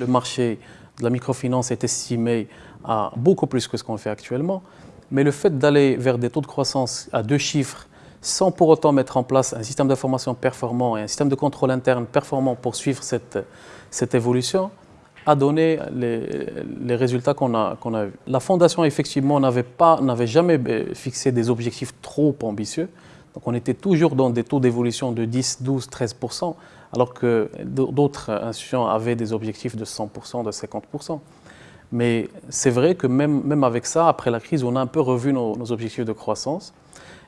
Le marché de la microfinance est estimé à beaucoup plus que ce qu'on fait actuellement. Mais le fait d'aller vers des taux de croissance à deux chiffres sans pour autant mettre en place un système d'information performant et un système de contrôle interne performant pour suivre cette, cette évolution, a donné les, résultats qu'on a, qu'on a eus. La Fondation, effectivement, n'avait jamais euh, fixé des objectifs trop ambitieux. Donc on était toujours dans des taux d'évolution de 10, 12, 13% alors que d'autres institutions avaient des objectifs de 100% de 50% Mais c'est vrai que même, même avec ça, après la crise, on a un peu revu nos, objectifs de croissance.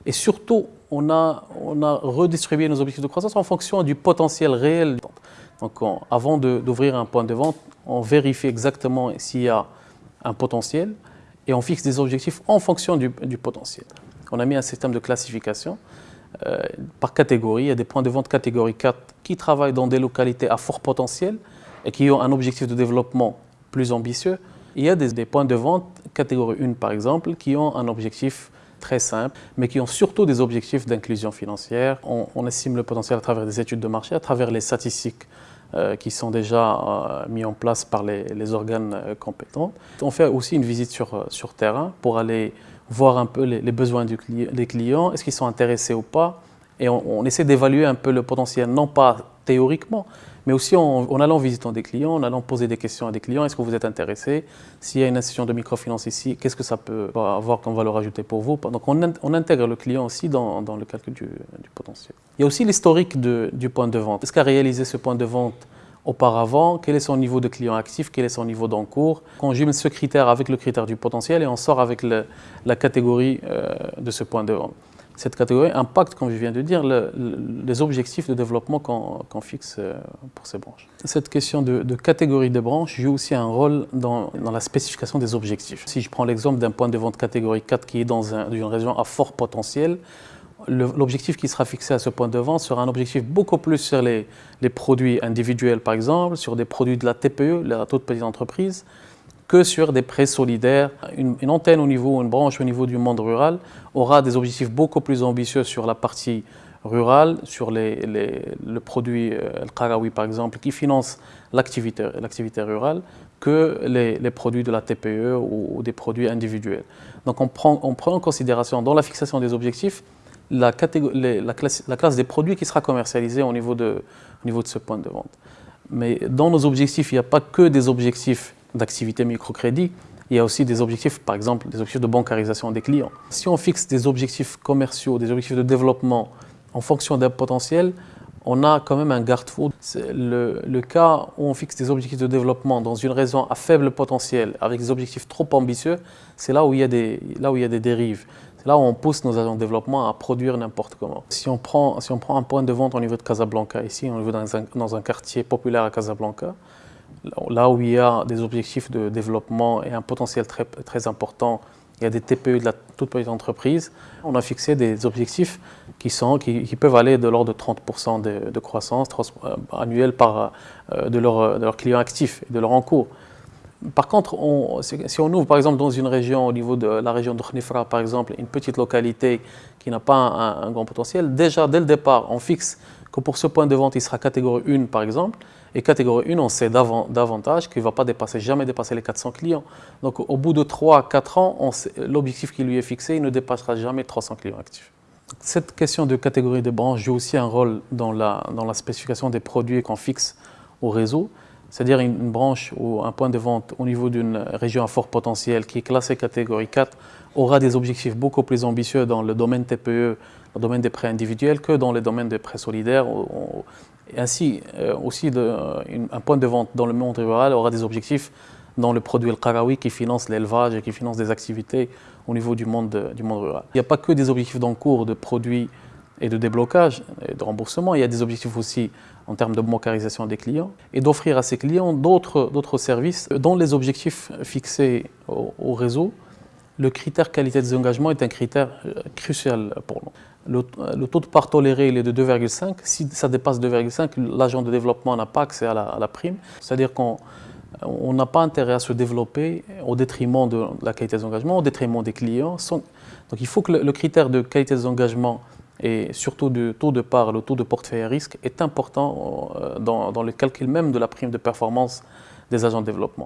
Et surtout, on a, on a redistribué nos objectifs de croissance en fonction du potentiel réel. Donc avant d'ouvrir un point de vente, on vérifie exactement s'il y a un potentiel et on fixe des objectifs en fonction du, potentiel. On a mis un système de classification euh, par catégorie. Il y a des points de vente catégorie 4 qui travaillent dans des localités à fort potentiel et qui ont un objectif de développement plus ambitieux. Il y a des, points de vente catégorie 1 par exemple qui ont un objectif très simple, mais qui ont surtout des objectifs d'inclusion financière. On, estime le potentiel à travers des études de marché, à travers les statistiques euh, qui sont déjà euh, mis en place par les, organes compétents. On fait aussi une visite sur terrain pour aller voir un peu les, besoins du, des clients, est-ce qu'ils sont intéressés ou pas, et on essaie d'évaluer un peu le potentiel, non pas théoriquement, mais aussi en, allant visiter des clients, en allant poser des questions à des clients. Est-ce que vous êtes intéressé? S'il y a une institution de microfinance ici, qu'est-ce que ça peut avoir comme valeur ajoutée pour vous? Donc on, intègre le client aussi dans, le calcul du, potentiel. Il y a aussi l'historique du point de vente. Est-ce qu'a réalisé ce point de vente auparavant, quel est son niveau de client actif, quel est son niveau d'encours. On jumelle ce critère avec le critère du potentiel et on sort avec la catégorie euh, de ce point de vente cette catégorie impacte, comme je viens de dire, les objectifs de développement qu'on fixe euh, pour ces branches. Cette question de, catégorie de branches joue aussi un rôle dans, la spécification des objectifs. Si je prends l'exemple d'un point de vente catégorie 4 qui est dans une région à fort potentiel, l'objectif qui sera fixé à ce point de vente sera un objectif beaucoup plus sur les, les produits individuels, par exemple, sur des produits de la TPE, la toute petite entreprise, que sur des prêts solidaires. Une, antenne au niveau, une branche au niveau du monde rural aura des objectifs beaucoup plus ambitieux sur la partie rurale, sur les, le produit euh, Al-Qarawi par exemple, qui finance l'activité rurale, que les, produits de la TPE ou, des produits individuels. Donc on prend, on prend en considération dans la fixation des objectifs la, la, classe, la classe, des produits qui sera commercialisée au niveau, de, au niveau de ce point de vente. Mais dans nos objectifs, il n'y a pas que des objectifs d'activité microcrédit, il y a aussi des objectifs, par exemple, des objectifs de bancarisation des clients. Si on fixe des objectifs commerciaux, des objectifs de développement en fonction d'un potentiel, on a quand même un garde-fou. Le, cas où on fixe des objectifs de développement dans une région à faible potentiel, avec des objectifs trop ambitieux, c'est là, là où il y a des dérives. Là où on pousse nos agents de développement à produire n'importe comment. Si on, prend, si on prend un point de vente au niveau de Casablanca, ici, on est dans un, quartier populaire à Casablanca, là où il y a des objectifs de développement et un potentiel très, important, il y a des TPE de la toute petite entreprise, on a fixé des objectifs qui, sont, qui, peuvent aller de l'ordre de 30% de, croissance euh, annuelle par, euh, de leurs clients actifs et de leur encours. Par contre, si on ouvre par exemple dans une région, au niveau de la région de Khnifra par exemple, une petite localité qui n'a pas un, un, grand potentiel, déjà dès le départ, on fixe que pour ce point de vente, il sera catégorie 1 par exemple, et catégorie 1, on sait davantage qu'il ne va pas dépasser, jamais dépasser les 400 clients. Donc au bout de 3-4 ans, l'objectif qui lui est fixé, il ne dépassera jamais 300 clients actifs. Cette question de catégorie de branche joue aussi un rôle dans la, dans la spécification des produits qu'on fixe au réseau. C'est-à-dire une, branche ou un point de vente au niveau d'une région à fort potentiel qui est classée catégorie 4 aura des objectifs beaucoup plus ambitieux dans le domaine TPE, le domaine des prêts individuels, que dans le domaine des prêts solidaires et ainsi, euh, aussi, un point de vente dans le monde rural aura des objectifs dans le produit Al-Qarawi qui finance l'élevage et qui finance des activités au niveau du monde, du monde rural. Il n'y a pas que des objectifs d'encours de produits et de déblocage et de remboursement, il y a des objectifs aussi en termes de bancarisation des clients et d'offrir à ces clients d'autres services dont les objectifs fixés au, réseau. Le critère qualité des engagements est un critère euh, crucial pour nous. Le, taux de part toléré il est de 2,5. Si ça dépasse 2,5, l'agent de développement n'a pas accès à la, prime. C'est-à-dire qu'on n'a pas intérêt à se développer au détriment de la qualité des engagements, au détriment des clients. Donc il faut que le, critère de qualité des engagements et surtout du taux de part, le taux de portefeuille à risque est important euh, dans, dans le calcul même de la prime de performance des agents de développement.